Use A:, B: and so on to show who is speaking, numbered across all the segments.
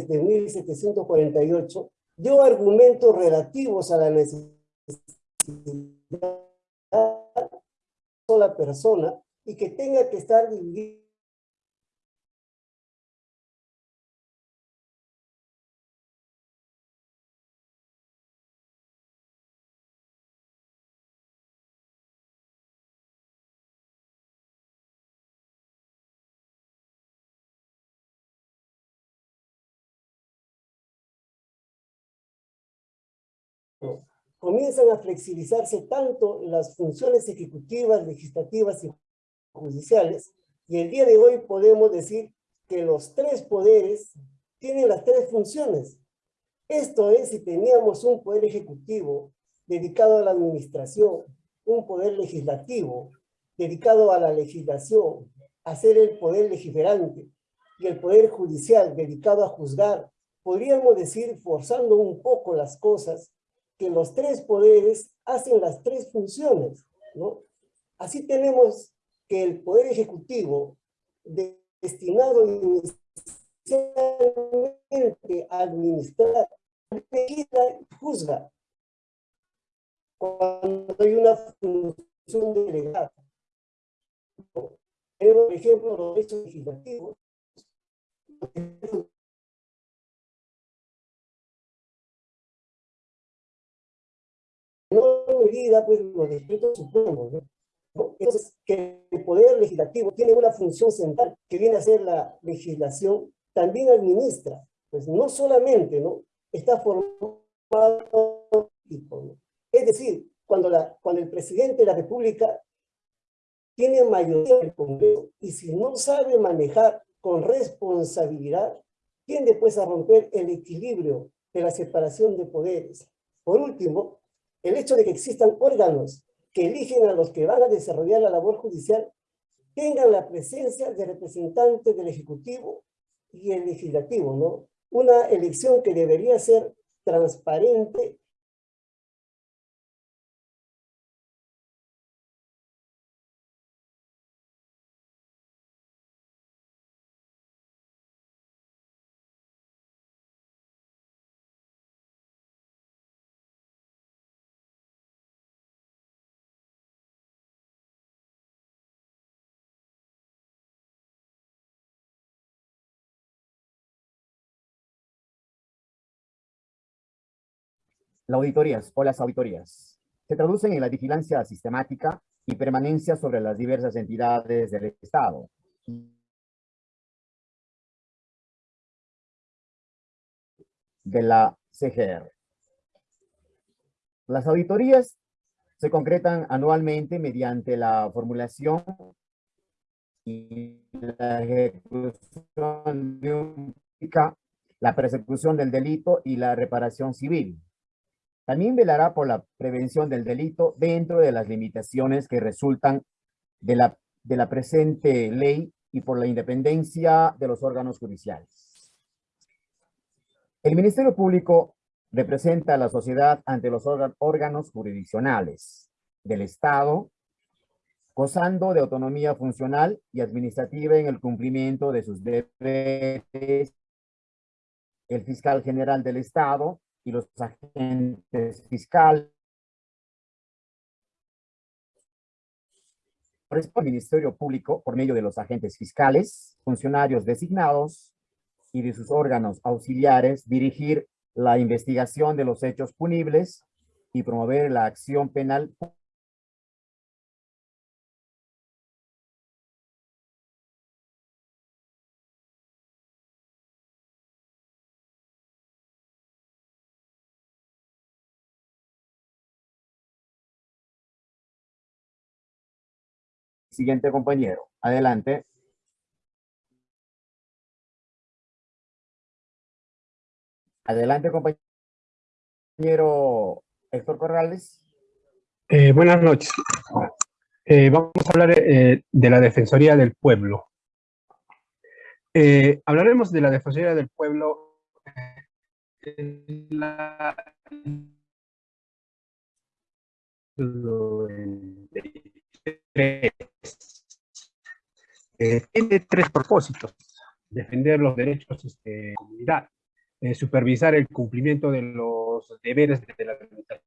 A: de 1748 dio argumentos relativos a la necesidad de sola persona y que tenga que estar dividido comienzan a flexibilizarse tanto las funciones ejecutivas, legislativas y judiciales, y el día de hoy podemos decir que los tres poderes tienen las tres funciones. Esto es, si teníamos un poder ejecutivo dedicado a la administración, un poder legislativo dedicado a la legislación, a ser el poder legiferante, y el poder judicial dedicado a juzgar, podríamos decir, forzando un poco las cosas, que los tres poderes hacen las tres funciones, ¿no? Así tenemos que el poder ejecutivo destinado inicialmente a administrar, juzga cuando hay una función delegada. Por ejemplo, los derechos legislativos no medida pues los decretos supremos. Entonces, que el Poder Legislativo tiene una función central que viene a ser la legislación, también administra, pues no solamente ¿no? está formado, es decir, cuando, la, cuando el presidente de la República tiene mayoría en el Congreso y si no sabe manejar con responsabilidad, tiende pues a romper el equilibrio de la separación de poderes. Por último, el hecho de que existan órganos que eligen a los que van a desarrollar la labor judicial tengan la presencia de representantes del Ejecutivo y el Legislativo, ¿no? Una elección que debería ser transparente
B: Las auditorías o las auditorías se traducen en la vigilancia sistemática y permanencia sobre las diversas entidades del Estado. de la CGR. Las auditorías se concretan anualmente mediante la formulación y la ejecución de la persecución del delito y la reparación civil, también velará por la prevención del delito dentro de las limitaciones que resultan de la, de la presente ley y por la independencia de los órganos judiciales. El Ministerio Público representa a la sociedad ante los órganos jurisdiccionales del Estado, gozando de autonomía funcional y administrativa en el cumplimiento de sus deberes. El fiscal general del Estado y los agentes fiscales. Al Ministerio Público, por medio de los agentes fiscales, funcionarios designados y de sus órganos auxiliares, dirigir la investigación de los hechos punibles y promover la acción penal Siguiente compañero. Adelante. Adelante, compañero Héctor Corrales.
C: Eh, buenas noches. Eh, vamos a hablar eh, de la Defensoría del Pueblo. hablaremos de la Defensoría del Pueblo la eh, tiene tres propósitos. Defender los derechos este, de la comunidad, eh, supervisar el cumplimiento de los deberes de la administración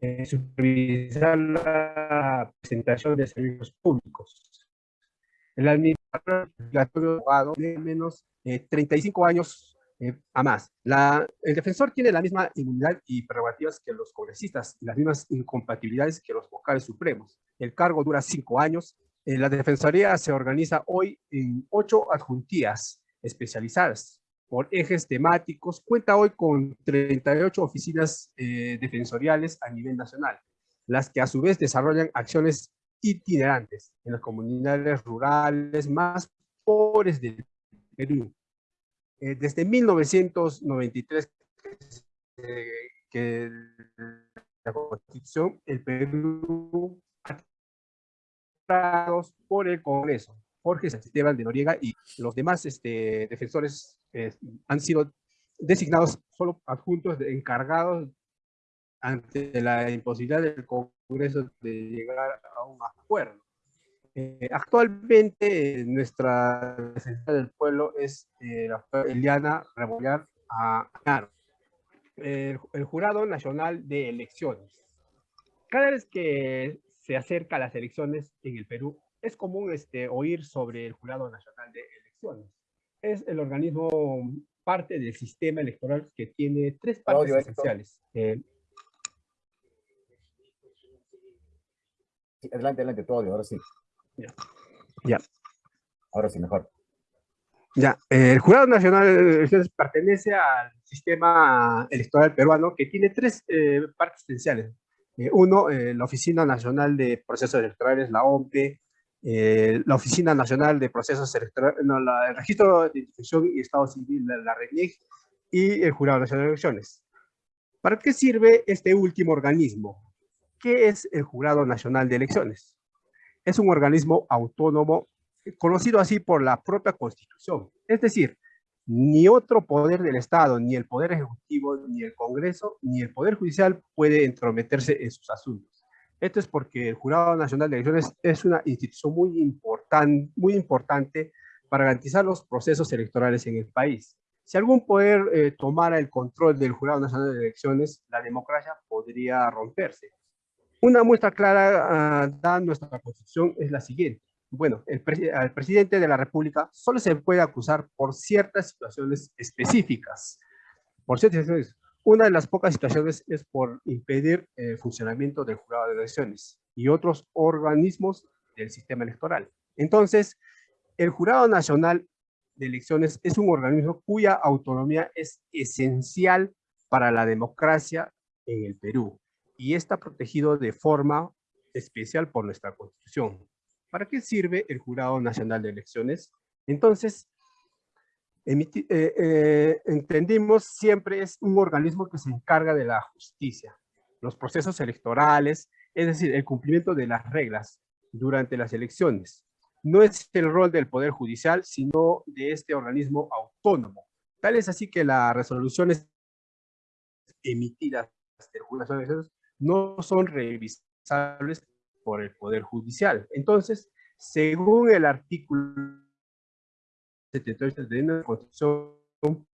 C: eh, supervisar la presentación de servicios públicos. El administrador abogado de menos de 35 años eh, a más. La, el defensor tiene la misma inmunidad y prerrogativas que los congresistas y las mismas incompatibilidades que los vocales supremos. El cargo dura cinco años. Eh, la defensoría se organiza hoy en ocho adjuntías especializadas por ejes temáticos. Cuenta hoy con 38 oficinas eh, defensoriales a nivel nacional, las que a su vez desarrollan acciones itinerantes en las comunidades rurales más pobres del Perú. Eh, desde 1993 que la Constitución, el Perú por el Congreso. Jorge Esteban de Noriega y los demás este, defensores eh, han sido designados solo adjuntos encargados ante la imposibilidad del Congreso de llegar a un acuerdo. Eh, actualmente nuestra defensa del pueblo es eh, la Eliana Rebollar a el, el, Jurado Nacional de Elecciones. Cada vez que se acerca a las elecciones en el Perú, es común este, oír sobre el Jurado Nacional de Elecciones. Es el organismo parte del sistema electoral que tiene tres partes esenciales. Eh,
B: adelante, adelante, todo, ahora sí.
C: Ya. ya.
B: Ahora sí, mejor.
C: Ya, el Jurado Nacional de Elecciones pertenece al sistema electoral peruano que tiene tres eh, partes esenciales. Eh, uno, la Oficina Nacional de Procesos Electorales, la OMPE, eh, la Oficina Nacional de Procesos Electorales, no, la, el Registro de Identificación y Estado Civil, la, la RENIEC, y el Jurado Nacional de Elecciones. ¿Para qué sirve este último organismo? ¿Qué es el Jurado Nacional de Elecciones? Es un organismo autónomo, conocido así por la propia Constitución. Es decir, ni otro poder del Estado, ni el Poder Ejecutivo, ni el Congreso, ni el Poder Judicial puede entrometerse en sus asuntos. Esto es porque el Jurado Nacional de Elecciones es una institución muy, muy importante para garantizar los procesos electorales en el país. Si algún poder eh, tomara el control del Jurado Nacional de Elecciones, la democracia podría romperse. Una muestra clara uh, da nuestra Constitución es la siguiente. Bueno, el al presidente de la República solo se puede acusar por ciertas situaciones específicas. Por ciertas situaciones. Una de las pocas situaciones es por impedir el funcionamiento del jurado de elecciones y otros organismos del sistema electoral. Entonces, el Jurado Nacional de Elecciones es un organismo cuya autonomía es esencial para la democracia en el Perú y está protegido de forma especial por nuestra Constitución. ¿Para qué sirve el Jurado Nacional de Elecciones? Entonces, eh, eh, entendimos siempre es un organismo que se encarga de la justicia, los procesos electorales, es decir, el cumplimiento de las reglas durante las elecciones. No es el rol del Poder Judicial, sino de este organismo autónomo. Tal es así que las resoluciones emitidas del jurado no son revisables por el Poder Judicial. Entonces, según el artículo de la Constitución,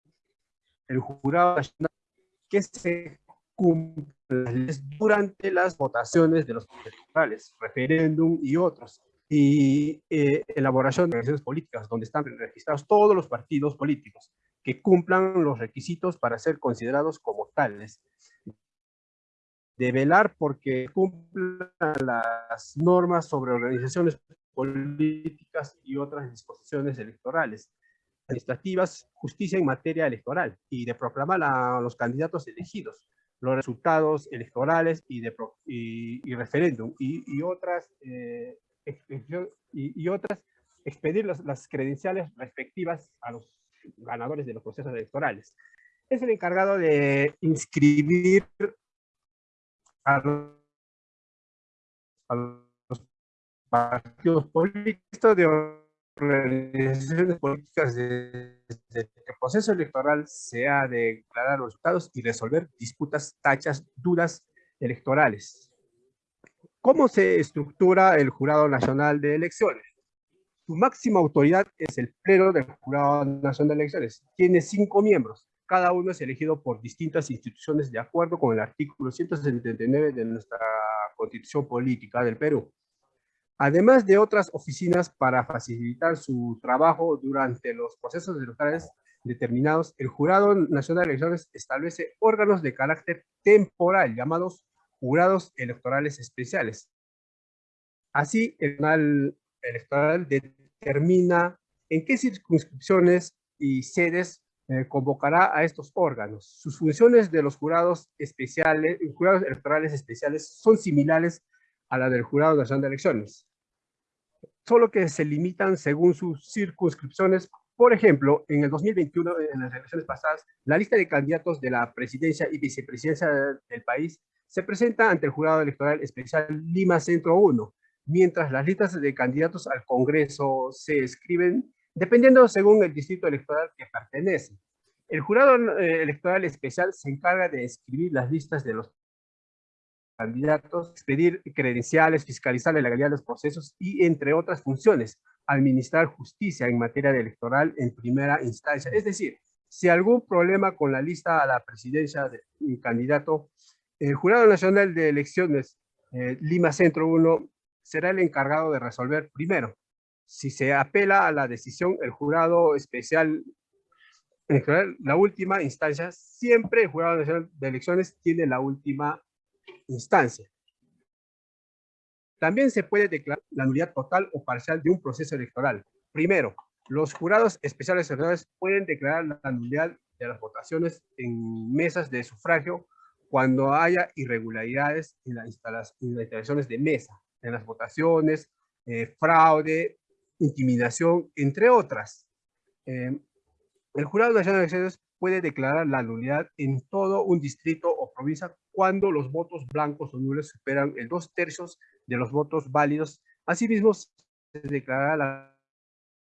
C: el jurado nacional que se cumple durante las votaciones de los electorales, referéndum y otros, y eh, elaboración de organizaciones políticas, donde están registrados todos los partidos políticos que cumplan los requisitos para ser considerados como tales, de velar porque cumplan las normas sobre organizaciones políticas y otras disposiciones electorales, administrativas, justicia en materia electoral y de proclamar a los candidatos elegidos, los resultados electorales y, de, y, referéndum y, otras, eh, y, otras, expedir las credenciales respectivas a los ganadores de los procesos electorales. Es el encargado de inscribir a los partidos políticos, de organizaciones políticas desde que el proceso electoral sea de declarar los resultados y resolver disputas, tachas, dudas electorales. ¿Cómo se estructura el Jurado Nacional de Elecciones? Su máxima autoridad es el Pleno del Jurado Nacional de Elecciones. Tiene cinco miembros. Cada uno es elegido por distintas instituciones de acuerdo con el artículo 179 de nuestra Constitución Política del Perú. Además de otras oficinas para facilitar su trabajo durante los procesos electorales determinados, el Jurado Nacional de Elecciones establece órganos de carácter temporal llamados jurados electorales especiales. Así, el Electoral determina en qué circunscripciones y sedes eh, convocará a estos órganos. Sus funciones de los jurados especiales, jurados electorales especiales son similares a la del Jurado Nacional de Elecciones, solo que se limitan según sus circunscripciones. Por ejemplo, en el 2021, en las elecciones pasadas, la lista de candidatos de la presidencia y vicepresidencia del país se presenta ante el Jurado Electoral Especial Lima Centro 1, mientras las listas de candidatos al Congreso se escriben dependiendo según el distrito electoral que pertenece. El Jurado eh, Electoral Especial se encarga de escribir las listas de los candidatos, expedir credenciales, fiscalizar la legalidad de los procesos y, entre otras funciones, administrar justicia en materia electoral en primera instancia. Es decir, si algún problema con la lista a la presidencia de un candidato, el Jurado Nacional de Elecciones eh, Lima Centro 1 será el encargado de resolver primero. Si se apela a la decisión, el jurado especial, la última instancia, siempre el Jurado Nacional de Elecciones tiene la última instancia. También se puede declarar la nulidad total o parcial de un proceso electoral. Primero, los jurados especiales electorales pueden declarar la nulidad de las votaciones en mesas de sufragio cuando haya irregularidades en, las instalaciones de mesa, en las votaciones, eh, fraude, intimidación, entre otras. Eh, el Jurado Nacional de Elecciones puede declarar la nulidad en todo un distrito o provincia cuando los votos blancos o nulos superan el dos tercios de los votos válidos. Asimismo, se declarará la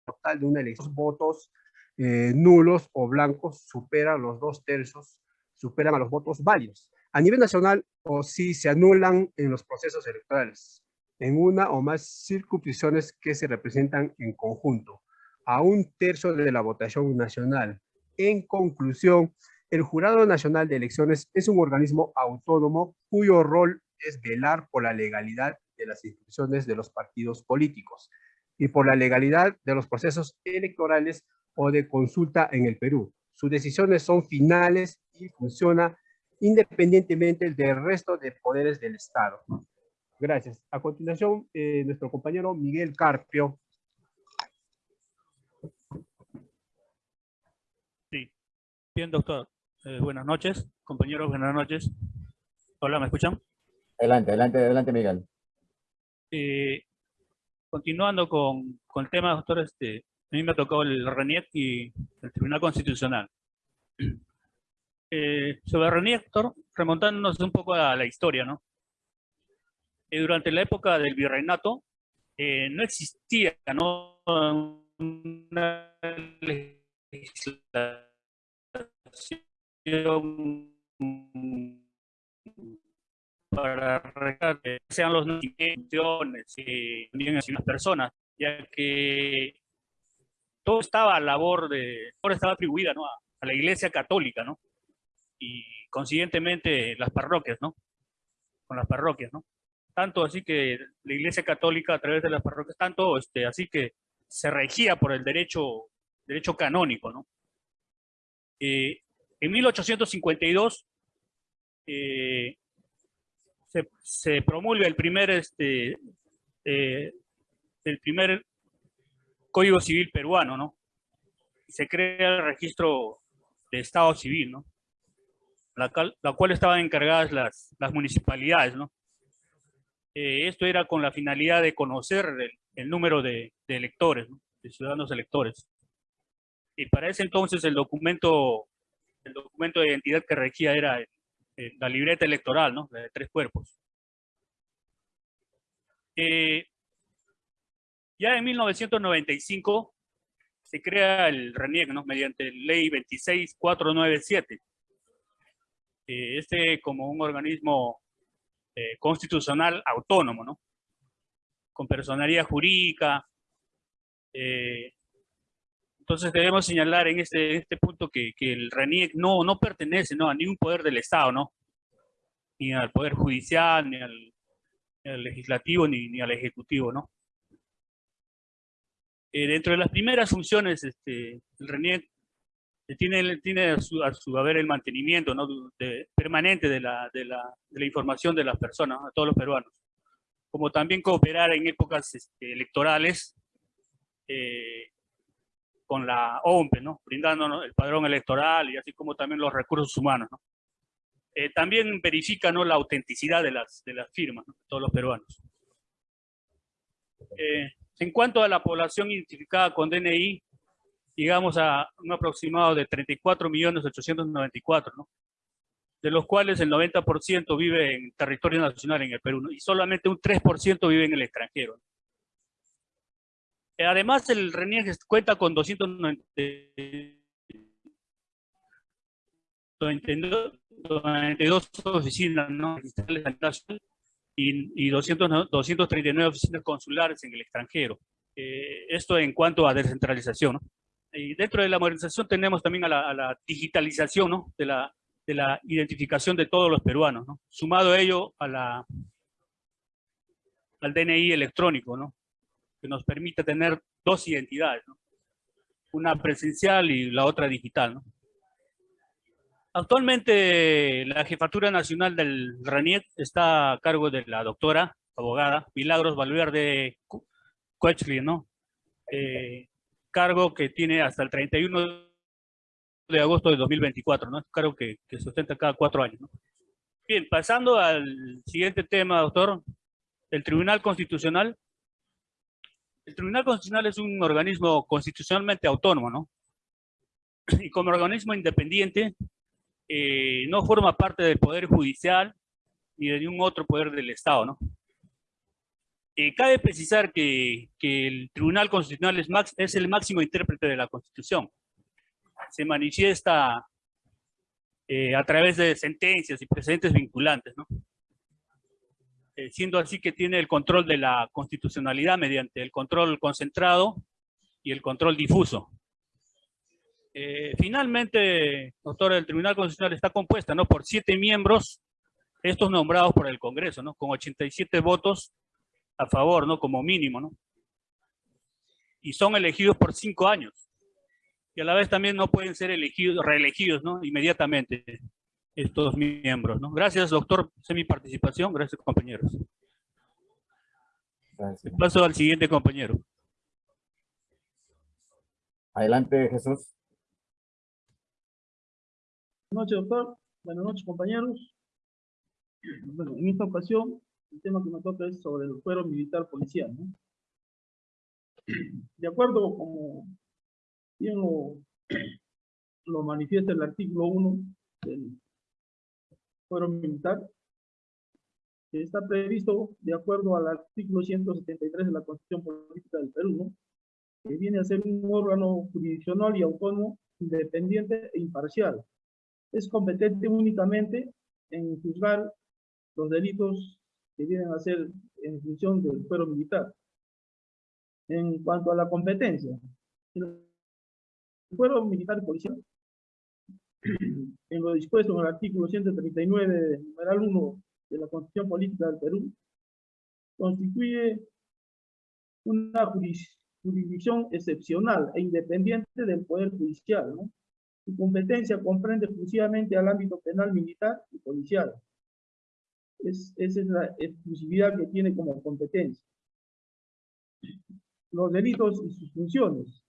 C: total de una elección. Los votos eh, nulos o blancos superan los dos tercios, superan a los votos válidos. A nivel nacional, o si se anulan en los procesos electorales, en una o más circunscripciones que se representan en conjunto, a un tercio de la votación nacional. En conclusión, el Jurado Nacional de Elecciones es un organismo autónomo cuyo rol es velar por la legalidad de las instituciones de los partidos políticos y por la legalidad de los procesos electorales o de consulta en el Perú. Sus decisiones son finales y funciona independientemente del resto de poderes del Estado. Gracias. A continuación, eh, nuestro compañero Miguel Carpio.
D: Sí. Bien, doctor. Eh, buenas noches, compañeros, buenas noches. Hola, ¿me escuchan?
B: Adelante, adelante, adelante, Miguel.
D: Eh, continuando con, con, el tema, doctor, este, a mí me ha tocado el RENIEC y el Tribunal Constitucional. Eh, sobre RENIEC, doctor, remontándonos un poco a la historia, ¿no? Durante la época del virreinato, no existía, ¿no? Una legislación para que sean los instituciones y también las personas, ya que todo estaba a labor de, todo estaba atribuida ¿no? a, a, la Iglesia Católica, ¿no? Y consiguientemente las parroquias, ¿no? Con las parroquias, ¿no? Tanto así que la Iglesia Católica a través de las parroquias, tanto este, así que se regía por el derecho, derecho canónico, ¿no? Eh, en 1852 eh, se, promulga el primer, este, eh, el primer Código Civil peruano, ¿no? se crea el registro de Estado Civil, ¿no? La, cual estaban encargadas las, las municipalidades, ¿no? Eh, esto era con la finalidad de conocer el, número de, electores, de ciudadanos electores. Y para ese entonces el documento el documento de identidad que regía era eh, la libreta electoral, ¿no? de tres cuerpos. Eh, ya en 1995 se crea el RENIEC, ¿no? mediante ley 26497. Eh, este como un organismo constitucional autónomo, ¿no? con personalidad jurídica, Eh, entonces debemos señalar en este, este punto que, que el RENIEC no, no pertenece ¿no? a ningún poder del Estado, ¿no? ni al Poder Judicial, ni al, ni al Legislativo, ni, ni, al Ejecutivo. ¿no? Eh, dentro de las primeras funciones, este, el RENIEC tiene, tiene a, su, a su haber el mantenimiento ¿no? de, permanente de la, de, la, de la información de las personas, a todos los peruanos, como también cooperar en épocas este, electorales eh, con la OMPE, ¿no? brindando el padrón electoral y así como también los recursos humanos. ¿no? Eh, también verifica ¿no? la autenticidad de las, de las firmas, ¿no? todos los peruanos. Eh, en cuanto a la población identificada con DNI, llegamos a un aproximado de 34.894, ¿no? de los cuales el 90% vive en territorio nacional en el Perú, y solamente un 3% vive en el extranjero. Eh, además, el RENIEG cuenta con 292 oficinas ¿no? y, y 200, 239 oficinas consulares en el extranjero. Eh, esto en cuanto a descentralización. ¿no? Y dentro de la modernización tenemos también a la, digitalización ¿no? de, la, de la identificación de todos los peruanos, ¿no? sumado a ello a la, al DNI electrónico, ¿no? que nos permite tener dos identidades, ¿no? una presencial y la otra digital. ¿no? Actualmente la Jefatura Nacional del RANIET está a cargo de la doctora, abogada, Milagros Valverde Coechli, ¿no? Eh, cargo que tiene hasta el 31 de agosto de 2024, ¿no? Es un cargo que, que se ostenta cada cuatro años, ¿no? Bien, pasando al siguiente tema, doctor. El Tribunal Constitucional el Tribunal Constitucional es un organismo constitucionalmente autónomo, ¿no? Y como organismo independiente, eh, no forma parte del Poder Judicial ni de ningún otro poder del Estado, ¿no? Eh, cabe precisar que, el Tribunal Constitucional es, el máximo intérprete de la Constitución. Se manifiesta eh, a través de sentencias y precedentes vinculantes, ¿no? Eh, siendo así que tiene el control de la constitucionalidad mediante el control concentrado y el control difuso. Eh, finalmente, doctor, el Tribunal Constitucional está compuesta ¿no? por siete miembros, estos nombrados por el Congreso, ¿no? con 87 votos a favor, ¿no? como mínimo, ¿no? y son elegidos por cinco años. Y a la vez también no pueden ser elegidos, reelegidos ¿no? inmediatamente estos miembros. ¿no? Gracias, doctor. Es mi participación. Gracias, compañeros. Gracias. Paso al siguiente compañero.
B: Adelante, Jesús.
E: Buenas noches, doctor. Buenas noches, compañeros. Bueno, en esta ocasión, el tema que me toca es sobre el fuero militar policial. ¿no? De acuerdo como bien lo, lo manifiesta el artículo 1 del fuero militar, que está previsto de acuerdo al artículo 173 de la Constitución Política del Perú, ¿no? que viene a ser un órgano jurisdiccional y autónomo, independiente e imparcial. Es competente únicamente en juzgar los delitos que vienen a ser en función del fuero militar. En cuanto a la competencia, el fuero militar y policial en lo dispuesto en el artículo 139, numeral 1 de la Constitución Política del Perú, constituye una jurisdicción excepcional e independiente del Poder Judicial. ¿no? Su competencia comprende exclusivamente al ámbito penal, militar y policial. Es, esa es la exclusividad que tiene como competencia. Los delitos y sus funciones.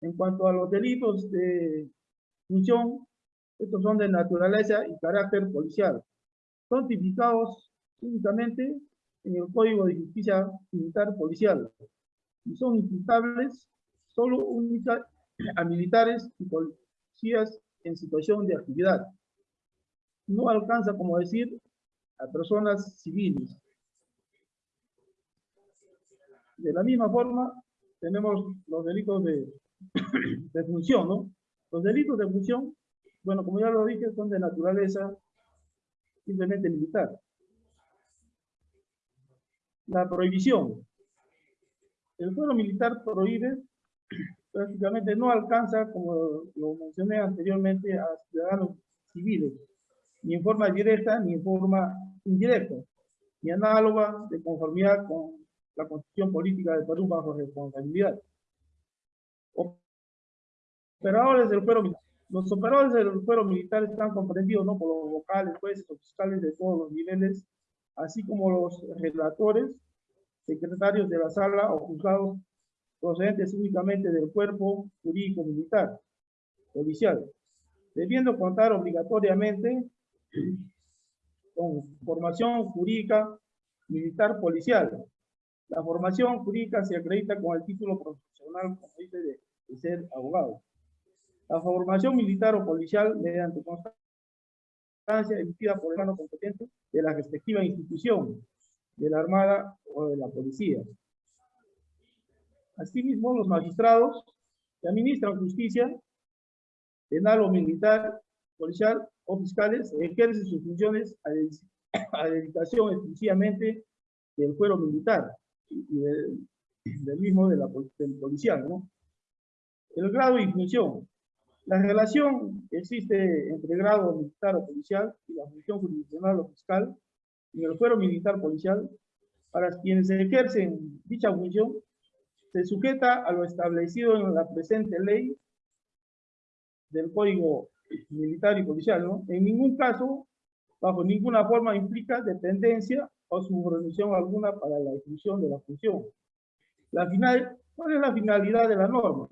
E: En cuanto a los delitos de función, estos son de naturaleza y carácter policial. Son tipificados únicamente en el Código de Justicia Militar Policial y son imputables solo a militares y policías en situación de actividad. No alcanza, como decir, a personas civiles. De la misma forma, tenemos los delitos de, de función, ¿no? Los delitos de función, bueno, como ya lo dije, son de naturaleza simplemente militar. La prohibición. el fuero militar prohíbe, prácticamente no alcanza, como lo mencioné anteriormente, a ciudadanos civiles, ni en forma directa ni en forma indirecta, ni análoga de conformidad con la constitución política de Perú bajo responsabilidad. Operadores del fuero militar. Los operadores del fuero militar están comprendidos ¿no? por los vocales, jueces o fiscales de todos los niveles, así como los relatores, secretarios de la sala o juzgados procedentes únicamente del cuerpo jurídico militar, policial, debiendo contar obligatoriamente con formación jurídica militar policial. La formación jurídica se acredita con el título profesional, de, ser abogado. La formación militar o policial mediante constancia emitida por el órgano competente de la respectiva institución, de la Armada o de la Policía. Asimismo, los magistrados que administran justicia penal o militar, policial o fiscales ejercen sus funciones a, dedicación exclusivamente del fuero militar y del, mismo de la, del policial. ¿no? El grado y función. La relación existe entre grado militar o policial y la función jurisdiccional o fiscal en el fuero militar policial, para quienes ejercen dicha función, se sujeta a lo establecido en la presente ley del Código Militar y Policial, ¿no? En ningún caso, bajo ninguna forma implica dependencia o subordinación alguna para la ejecución de la función. La final, ¿Cuál es la finalidad de la norma?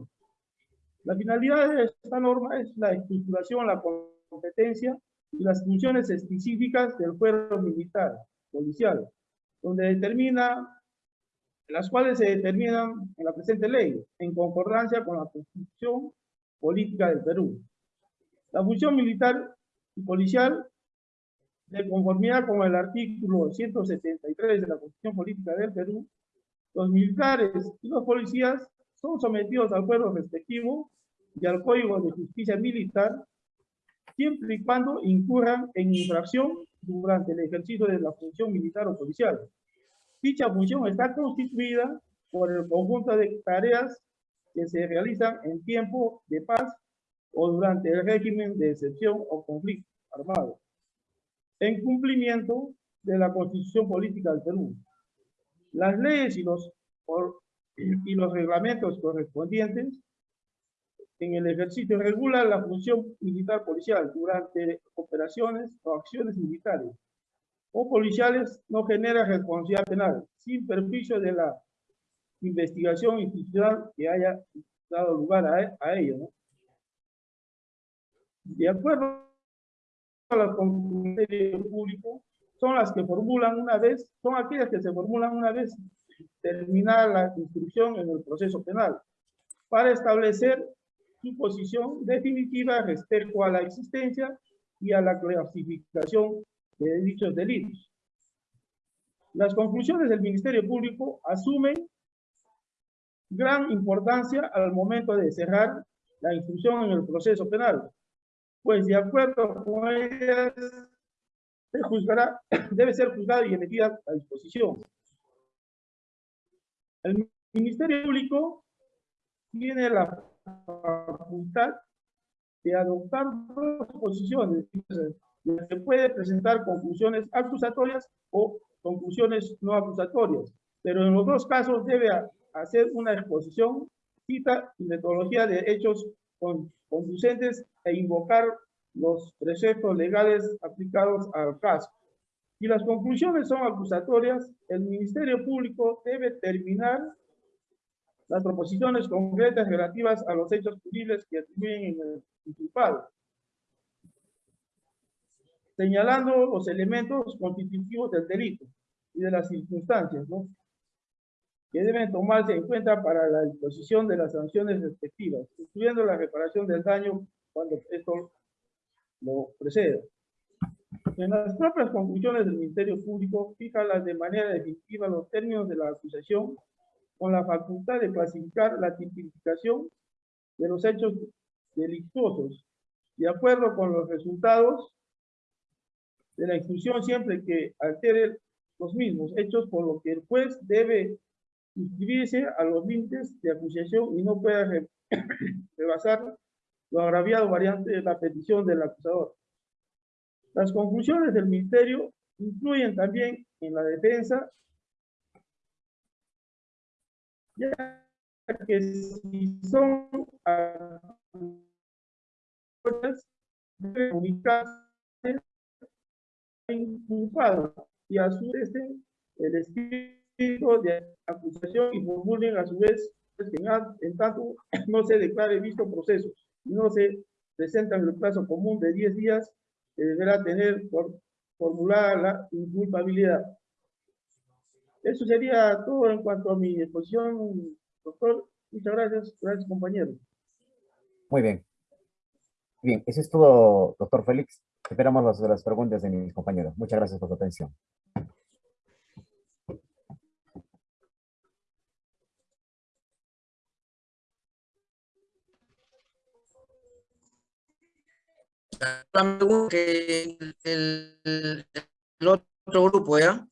E: La finalidad de esta norma es la estructuración, la competencia y las funciones específicas del fuero militar, policial, donde determina las cuales se determinan en la presente ley, en concordancia con la Constitución Política del Perú. La función militar y policial, de conformidad con el artículo 173 de la Constitución Política del Perú, los militares y los policías son sometidos al fuero respectivo y al Código de Justicia Militar, siempre y cuando incurran en infracción durante el ejercicio de la función militar o policial. Dicha función está constituida por el conjunto de tareas que se realizan en tiempo de paz o durante el régimen de excepción o conflicto armado, en cumplimiento de la Constitución Política del Perú. Las leyes y los, y los reglamentos correspondientes en el ejercicio regulan la función militar policial durante operaciones o acciones militares o policiales no genera responsabilidad penal, sin perjuicio de la investigación institucional que haya dado lugar a, a ello. De acuerdo a las conclusiones del público, son las que formulan una vez, son aquellas que se formulan una vez terminada la instrucción en el proceso penal, para establecer su posición definitiva respecto a la existencia y a la clasificación de dichos delitos. Las conclusiones del Ministerio Público asumen gran importancia al momento de cerrar la instrucción en el proceso penal, pues de acuerdo con ellas se juzgará, debe ser juzgada y emitida a disposición. El Ministerio Público tiene la facultad de adoptar dos posiciones se puede presentar conclusiones acusatorias o conclusiones no acusatorias, pero en los dos casos debe hacer una exposición, cita y metodología de hechos conducentes e invocar los preceptos legales aplicados al caso. Si las conclusiones son acusatorias, el Ministerio Público debe terminar las proposiciones concretas relativas a los hechos punibles que atribuyen en el inculpado señalando los elementos constitutivos del delito y de las circunstancias, ¿no? que deben tomarse en cuenta para la disposición de las sanciones respectivas, incluyendo la reparación del daño cuando esto lo preceda. En las propias conclusiones del Ministerio Público, fija de manera definitiva los términos de la acusación con la facultad de clasificar la tipificación de los hechos delictuosos, de acuerdo con los resultados de la exclusión siempre que altere los mismos hechos, por lo que el juez debe suscribirse a los límites de acusación y no pueda re- rebasar lo agraviado variante de la petición del acusador. Las conclusiones del Ministerio incluyen también en la defensa, ya que si son acusaciones, debe comunicarse inculpado y a su vez el escrito de acusación y formulen a su vez pues, en, tanto no se declare visto proceso y no se presenta en el plazo común de 10 días que deberá tener por formulada la inculpabilidad. Eso sería todo en cuanto a mi exposición, doctor. Muchas gracias. Gracias, compañero.
B: Muy bien. Bien, eso es todo, doctor Félix. Esperamos las, las preguntas de mis compañeros. Muchas gracias por su atención.
F: Que el, el- el otro grupo, ¿ya?